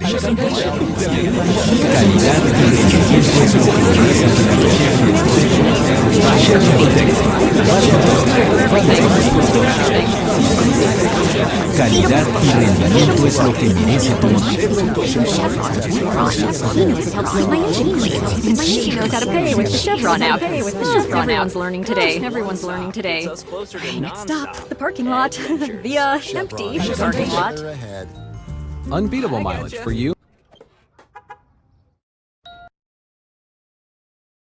Calidad y rendimiento es lo que merece tu She knows how to pay with the Chevron app. Everyone's learning today. Everyone's learning today. Next stop, the parking lot. The uh, empty parking lot. Unbeatable mileage for you.